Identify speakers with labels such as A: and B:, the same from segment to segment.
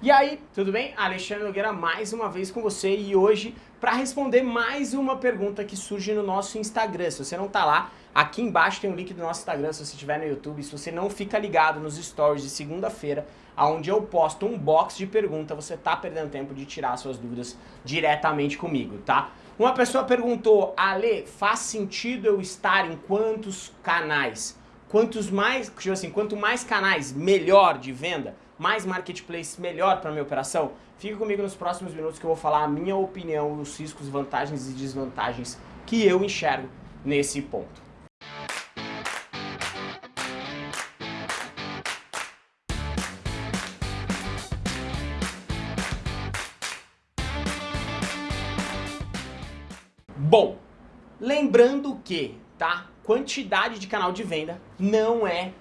A: E aí, tudo bem? Alexandre Nogueira mais uma vez com você e hoje para responder mais uma pergunta que surge no nosso Instagram. Se você não tá lá, aqui embaixo tem o um link do nosso Instagram se você estiver no YouTube. Se você não fica ligado nos stories de segunda-feira, onde eu posto um box de pergunta, você tá perdendo tempo de tirar suas dúvidas diretamente comigo, tá? Uma pessoa perguntou, Ale, faz sentido eu estar em quantos canais? Quantos mais, tipo assim, quanto mais canais, melhor de venda? Mais marketplace melhor para minha operação? Fica comigo nos próximos minutos que eu vou falar a minha opinião, os riscos, vantagens e desvantagens que eu enxergo nesse ponto. Bom, lembrando que, tá, quantidade de canal de venda não é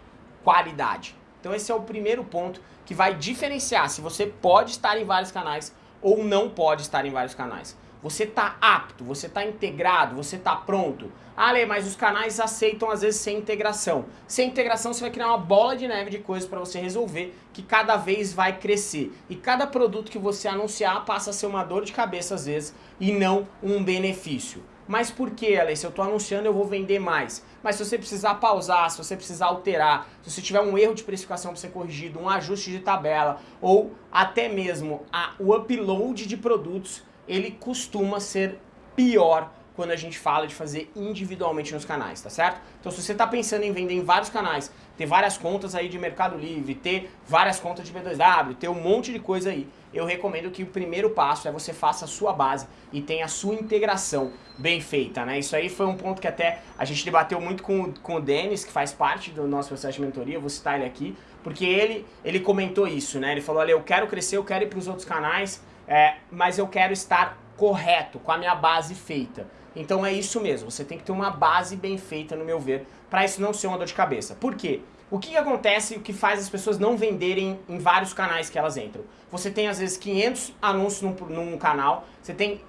A: qualidade. Então esse é o primeiro ponto que vai diferenciar se você pode estar em vários canais ou não pode estar em vários canais. Você está apto, você está integrado, você está pronto. Ah, Lê, mas os canais aceitam às vezes sem integração. Sem integração você vai criar uma bola de neve de coisas para você resolver que cada vez vai crescer. E cada produto que você anunciar passa a ser uma dor de cabeça às vezes e não um benefício. Mas por que, Ale? Se eu estou anunciando, eu vou vender mais. Mas se você precisar pausar, se você precisar alterar, se você tiver um erro de precificação para ser corrigido, um ajuste de tabela, ou até mesmo a, o upload de produtos, ele costuma ser pior quando a gente fala de fazer individualmente nos canais, tá certo? Então se você está pensando em vender em vários canais, ter várias contas aí de Mercado Livre, ter várias contas de B2W, ter um monte de coisa aí, eu recomendo que o primeiro passo é você faça a sua base e tenha a sua integração bem feita, né? Isso aí foi um ponto que até a gente debateu muito com, com o Denis, que faz parte do nosso processo de mentoria, vou citar ele aqui, porque ele, ele comentou isso, né? Ele falou, olha, eu quero crescer, eu quero ir para os outros canais, é, mas eu quero estar correto, com a minha base feita. Então é isso mesmo, você tem que ter uma base bem feita, no meu ver, para isso não ser uma dor de cabeça. Por quê? O que, que acontece o que faz as pessoas não venderem em vários canais que elas entram? Você tem às vezes 500 anúncios num, num canal, você tem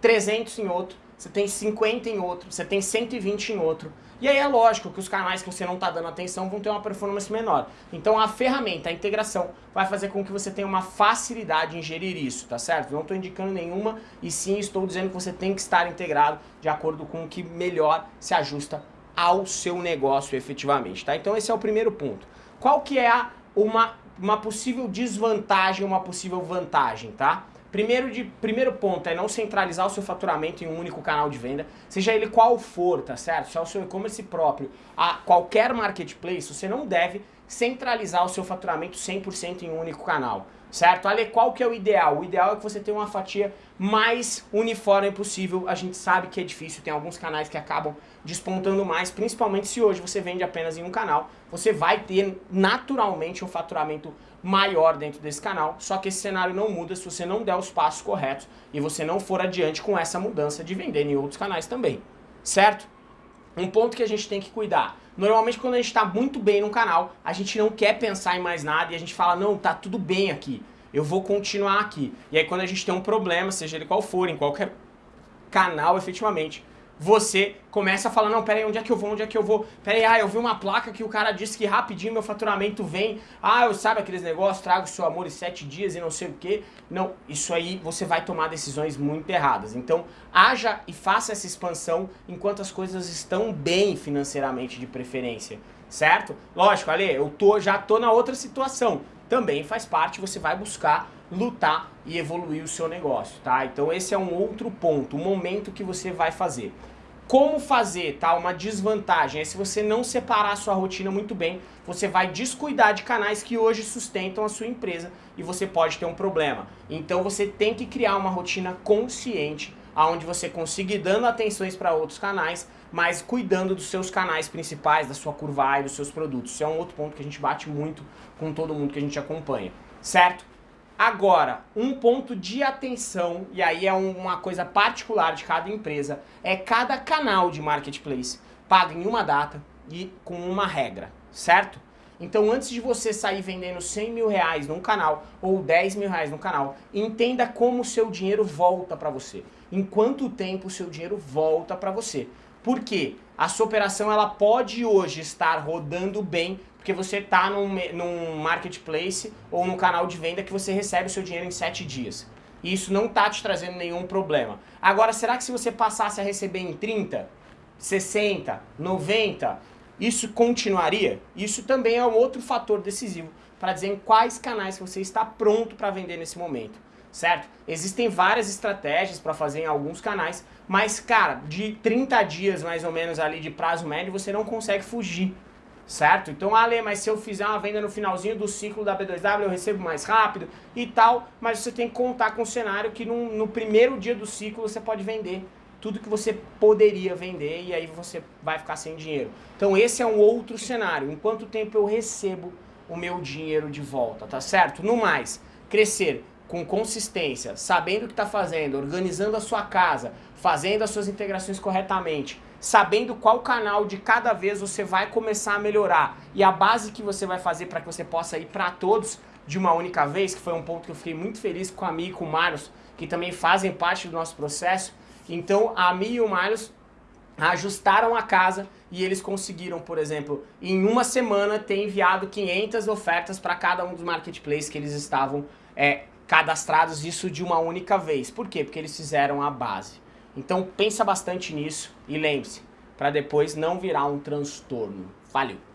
A: 300 em outro, você tem 50 em outro, você tem 120 em outro. E aí é lógico que os canais que você não está dando atenção vão ter uma performance menor. Então a ferramenta, a integração, vai fazer com que você tenha uma facilidade em gerir isso, tá certo? Não estou indicando nenhuma e sim estou dizendo que você tem que estar integrado de acordo com o que melhor se ajusta ao seu negócio efetivamente, tá? Então esse é o primeiro ponto. Qual que é a, uma, uma possível desvantagem, uma possível vantagem, tá? Primeiro, de, primeiro ponto é não centralizar o seu faturamento em um único canal de venda, seja ele qual for, tá certo? Se é o seu e-commerce próprio, a qualquer marketplace, você não deve centralizar o seu faturamento 100% em um único canal, certo? Ale, qual que é o ideal? O ideal é que você tenha uma fatia mais uniforme possível. A gente sabe que é difícil, tem alguns canais que acabam despontando mais, principalmente se hoje você vende apenas em um canal, você vai ter naturalmente um faturamento maior dentro desse canal, só que esse cenário não muda se você não der os passos corretos e você não for adiante com essa mudança de vender em outros canais também, certo? Um ponto que a gente tem que cuidar, normalmente quando a gente está muito bem no canal, a gente não quer pensar em mais nada e a gente fala, não, tá tudo bem aqui, eu vou continuar aqui. E aí quando a gente tem um problema, seja ele qual for, em qualquer canal efetivamente, você começa a falar, não, peraí, onde é que eu vou, onde é que eu vou? Peraí, ah, eu vi uma placa que o cara disse que rapidinho meu faturamento vem. Ah, eu sabe aqueles negócios, trago seu amor em sete dias e não sei o quê. Não, isso aí você vai tomar decisões muito erradas. Então, haja e faça essa expansão enquanto as coisas estão bem financeiramente de preferência, certo? Lógico, Ale, eu tô, já tô na outra situação. Também faz parte, você vai buscar lutar e evoluir o seu negócio, tá? Então esse é um outro ponto, o momento que você vai fazer. Como fazer, tá? Uma desvantagem é se você não separar a sua rotina muito bem, você vai descuidar de canais que hoje sustentam a sua empresa e você pode ter um problema. Então você tem que criar uma rotina consciente, onde você consiga ir dando atenções para outros canais, mas cuidando dos seus canais principais, da sua curva e dos seus produtos. Isso é um outro ponto que a gente bate muito com todo mundo que a gente acompanha, certo? Agora, um ponto de atenção, e aí é uma coisa particular de cada empresa, é cada canal de marketplace paga em uma data e com uma regra, certo? Então antes de você sair vendendo 100 mil reais num canal ou 10 mil reais no canal, entenda como o seu dinheiro volta para você. Em quanto tempo o seu dinheiro volta para você. Por quê? A sua operação ela pode hoje estar rodando bem porque você está num, num marketplace ou num canal de venda que você recebe o seu dinheiro em 7 dias. E isso não está te trazendo nenhum problema. Agora, será que se você passasse a receber em 30, 60, 90, isso continuaria? Isso também é um outro fator decisivo para dizer em quais canais você está pronto para vender nesse momento, certo? Existem várias estratégias para fazer em alguns canais, mas cara, de 30 dias mais ou menos ali de prazo médio, você não consegue fugir, certo? Então, Ale, mas se eu fizer uma venda no finalzinho do ciclo da B2W, eu recebo mais rápido e tal, mas você tem que contar com o cenário que no, no primeiro dia do ciclo você pode vender tudo que você poderia vender e aí você vai ficar sem dinheiro. Então esse é um outro cenário. Em quanto tempo eu recebo o meu dinheiro de volta, tá certo? No mais, crescer com consistência, sabendo o que está fazendo, organizando a sua casa, fazendo as suas integrações corretamente, sabendo qual canal de cada vez você vai começar a melhorar e a base que você vai fazer para que você possa ir para todos de uma única vez, que foi um ponto que eu fiquei muito feliz com a Mi e com o Marlos, que também fazem parte do nosso processo. Então a Mi e o Marlos ajustaram a casa e eles conseguiram, por exemplo, em uma semana ter enviado 500 ofertas para cada um dos marketplaces que eles estavam é, cadastrados, isso de uma única vez. Por quê? Porque eles fizeram a base. Então pensa bastante nisso e lembre-se, para depois não virar um transtorno. Valeu!